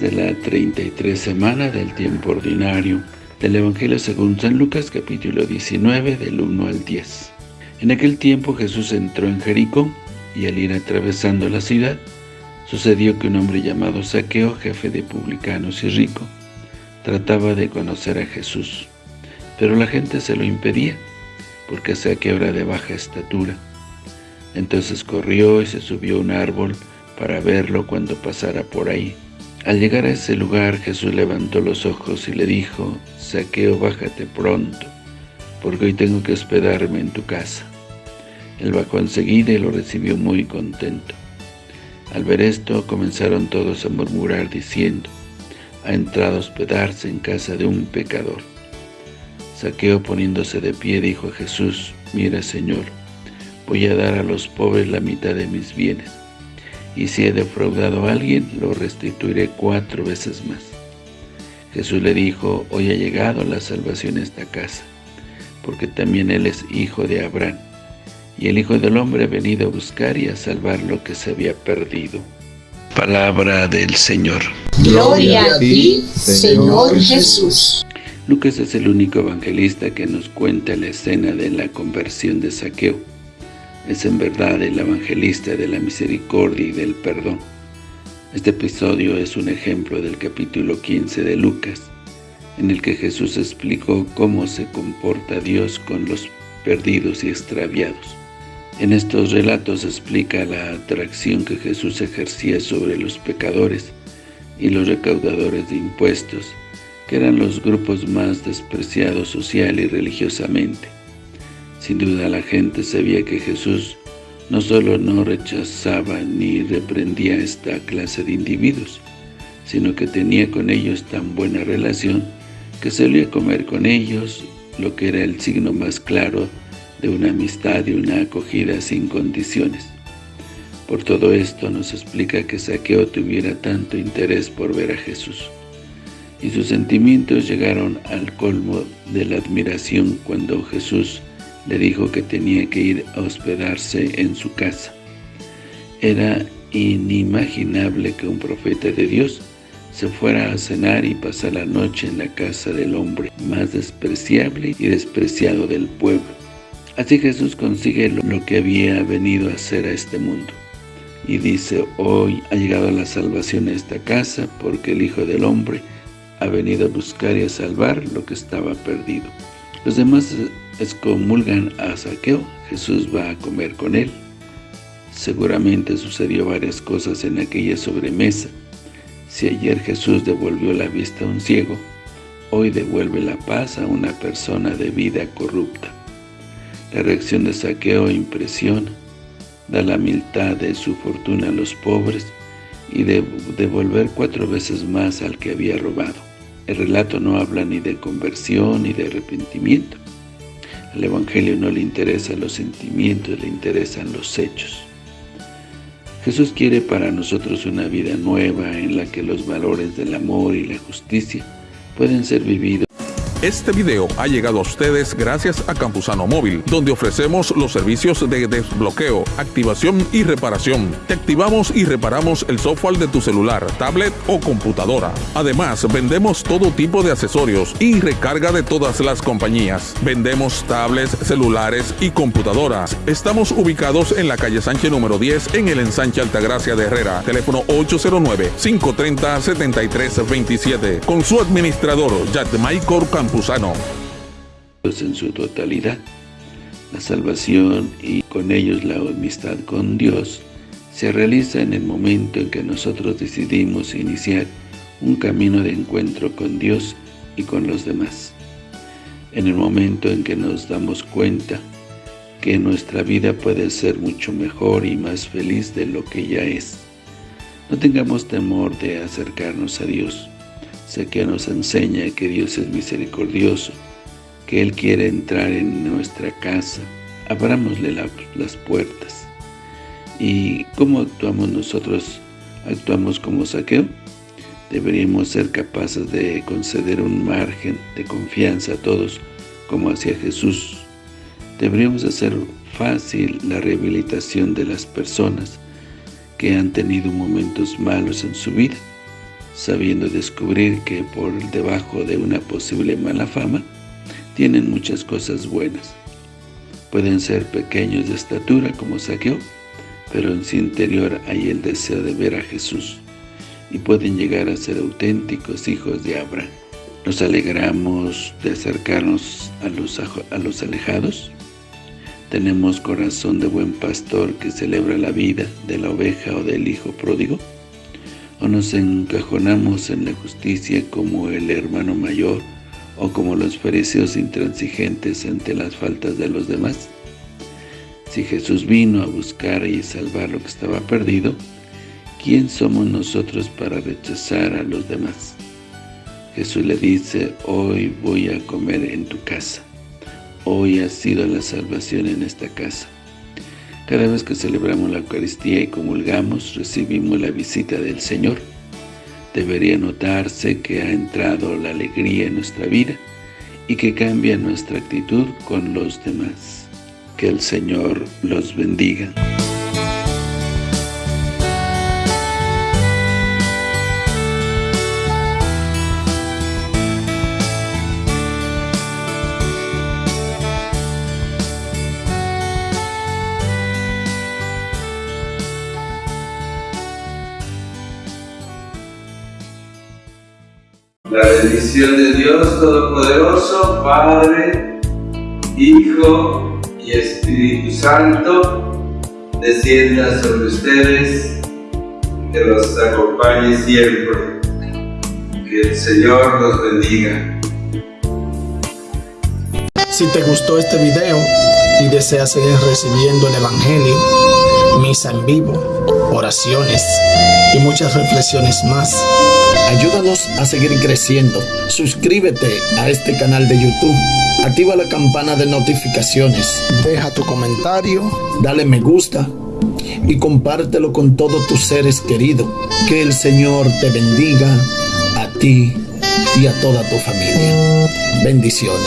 de la 33 semana del tiempo ordinario del Evangelio según San Lucas capítulo 19 del 1 al 10. En aquel tiempo Jesús entró en Jericó y al ir atravesando la ciudad, sucedió que un hombre llamado Saqueo, jefe de publicanos y rico, trataba de conocer a Jesús, pero la gente se lo impedía, porque Saqueo era de baja estatura. Entonces corrió y se subió a un árbol para verlo cuando pasara por ahí. Al llegar a ese lugar, Jesús levantó los ojos y le dijo, Saqueo, bájate pronto, porque hoy tengo que hospedarme en tu casa. Él bajó enseguida y lo recibió muy contento. Al ver esto, comenzaron todos a murmurar diciendo, ha entrado a hospedarse en casa de un pecador. Saqueo poniéndose de pie dijo a Jesús, mira Señor, voy a dar a los pobres la mitad de mis bienes y si he defraudado a alguien, lo restituiré cuatro veces más. Jesús le dijo, hoy ha llegado la salvación a esta casa, porque también él es hijo de Abraham, y el Hijo del Hombre ha venido a buscar y a salvar lo que se había perdido. Palabra del Señor. Gloria a ti, Señor Jesús. Lucas es el único evangelista que nos cuenta la escena de la conversión de Saqueo es en verdad el evangelista de la misericordia y del perdón. Este episodio es un ejemplo del capítulo 15 de Lucas, en el que Jesús explicó cómo se comporta Dios con los perdidos y extraviados. En estos relatos explica la atracción que Jesús ejercía sobre los pecadores y los recaudadores de impuestos, que eran los grupos más despreciados social y religiosamente. Sin duda la gente sabía que Jesús no solo no rechazaba ni reprendía esta clase de individuos, sino que tenía con ellos tan buena relación que solía comer con ellos, lo que era el signo más claro de una amistad y una acogida sin condiciones. Por todo esto nos explica que Saqueo tuviera tanto interés por ver a Jesús. Y sus sentimientos llegaron al colmo de la admiración cuando Jesús le dijo que tenía que ir a hospedarse en su casa. Era inimaginable que un profeta de Dios se fuera a cenar y pasar la noche en la casa del hombre más despreciable y despreciado del pueblo. Así Jesús consigue lo que había venido a hacer a este mundo. Y dice, hoy ha llegado la salvación a esta casa, porque el Hijo del Hombre ha venido a buscar y a salvar lo que estaba perdido. Los demás excomulgan a Saqueo, Jesús va a comer con él. Seguramente sucedió varias cosas en aquella sobremesa. Si ayer Jesús devolvió la vista a un ciego, hoy devuelve la paz a una persona de vida corrupta. La reacción de Saqueo impresiona, da la mitad de su fortuna a los pobres y de devolver cuatro veces más al que había robado. El relato no habla ni de conversión ni de arrepentimiento. Al Evangelio no le interesan los sentimientos, le interesan los hechos. Jesús quiere para nosotros una vida nueva en la que los valores del amor y la justicia pueden ser vividos este video ha llegado a ustedes gracias a Campusano Móvil, donde ofrecemos los servicios de desbloqueo, activación y reparación. Te activamos y reparamos el software de tu celular, tablet o computadora. Además, vendemos todo tipo de accesorios y recarga de todas las compañías. Vendemos tablets, celulares y computadoras. Estamos ubicados en la calle Sánchez número 10 en el ensanche Altagracia de Herrera. Teléfono 809-530-7327. Con su administrador, Jack Michael Campusano en su totalidad. La salvación y con ellos la amistad con Dios se realiza en el momento en que nosotros decidimos iniciar un camino de encuentro con Dios y con los demás. En el momento en que nos damos cuenta que nuestra vida puede ser mucho mejor y más feliz de lo que ya es. No tengamos temor de acercarnos a Dios, Sé que nos enseña que Dios es misericordioso, que Él quiere entrar en nuestra casa. Abrámosle las puertas. ¿Y cómo actuamos nosotros? ¿Actuamos como saqueo? Deberíamos ser capaces de conceder un margen de confianza a todos, como hacía Jesús. Deberíamos hacer fácil la rehabilitación de las personas que han tenido momentos malos en su vida sabiendo descubrir que por debajo de una posible mala fama, tienen muchas cosas buenas. Pueden ser pequeños de estatura como Saqueo, pero en su interior hay el deseo de ver a Jesús y pueden llegar a ser auténticos hijos de Abraham. ¿Nos alegramos de acercarnos a los, a los alejados? ¿Tenemos corazón de buen pastor que celebra la vida de la oveja o del hijo pródigo? ¿O nos encajonamos en la justicia como el hermano mayor o como los fariseos intransigentes ante las faltas de los demás? Si Jesús vino a buscar y salvar lo que estaba perdido, ¿quién somos nosotros para rechazar a los demás? Jesús le dice, hoy voy a comer en tu casa. Hoy ha sido la salvación en esta casa. Cada vez que celebramos la Eucaristía y comulgamos, recibimos la visita del Señor. Debería notarse que ha entrado la alegría en nuestra vida y que cambia nuestra actitud con los demás. Que el Señor los bendiga. La bendición de Dios Todopoderoso, Padre, Hijo Espíritu Santo descienda sobre ustedes, que los acompañe siempre. Que el Señor los bendiga. Si te gustó este video y deseas seguir recibiendo el Evangelio, misa en vivo, oraciones y muchas reflexiones más, ayúdanos a seguir creciendo. Suscríbete a este canal de YouTube Activa la campana de notificaciones. Deja tu comentario, dale me gusta y compártelo con todos tus seres queridos. Que el Señor te bendiga a ti y a toda tu familia. Bendiciones.